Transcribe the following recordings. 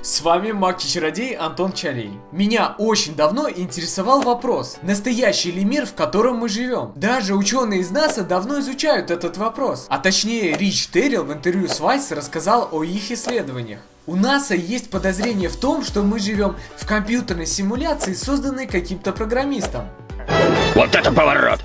С вами маг чародей Антон Чарей. Меня очень давно интересовал вопрос, настоящий ли мир, в котором мы живем? Даже ученые из НАСА давно изучают этот вопрос. А точнее, Рич Террил в интервью с Vice рассказал о их исследованиях. У НАСА есть подозрение в том, что мы живем в компьютерной симуляции, созданной каким-то программистом. Вот это поворот!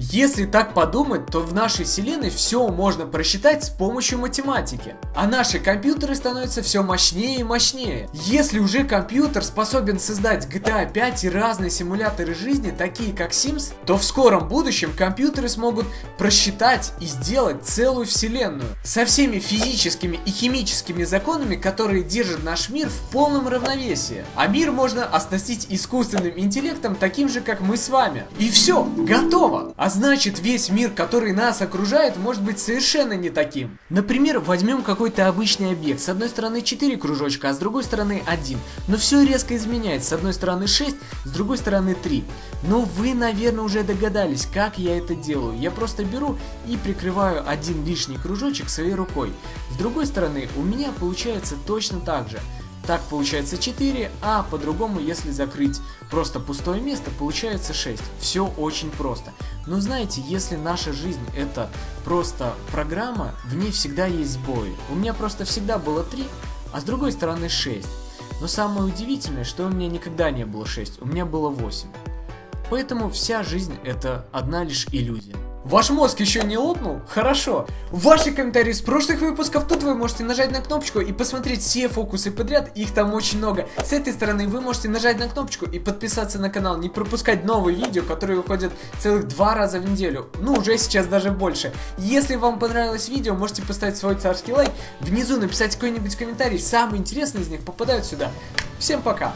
Если так подумать, то в нашей вселенной все можно просчитать с помощью математики. А наши компьютеры становятся все мощнее и мощнее. Если уже компьютер способен создать GTA 5 и разные симуляторы жизни, такие как Sims, то в скором будущем компьютеры смогут просчитать и сделать целую вселенную. Со всеми физическими и химическими законами, которые держат наш мир в полном равновесии. А мир можно оснастить искусственным интеллектом, таким же как мы с вами. И все, готово! А значит весь мир, который нас окружает, может быть совершенно не таким. Например, возьмем какой-то обычный объект. С одной стороны 4 кружочка, а с другой стороны 1. Но все резко изменяется. С одной стороны 6, с другой стороны 3. Но вы, наверное, уже догадались, как я это делаю. Я просто беру и прикрываю один лишний кружочек своей рукой. С другой стороны, у меня получается точно так же. Так получается 4, а по-другому, если закрыть просто пустое место, получается 6. Все очень просто. Но знаете, если наша жизнь это просто программа, в ней всегда есть сбои. У меня просто всегда было 3, а с другой стороны 6. Но самое удивительное, что у меня никогда не было 6, у меня было 8. Поэтому вся жизнь это одна лишь иллюзия. Ваш мозг еще не лопнул? Хорошо. Ваши комментарии с прошлых выпусков, тут вы можете нажать на кнопочку и посмотреть все фокусы подряд, их там очень много. С этой стороны вы можете нажать на кнопочку и подписаться на канал, не пропускать новые видео, которые выходят целых два раза в неделю. Ну, уже сейчас даже больше. Если вам понравилось видео, можете поставить свой царский лайк, внизу написать какой-нибудь комментарий, самые интересные из них попадают сюда. Всем пока!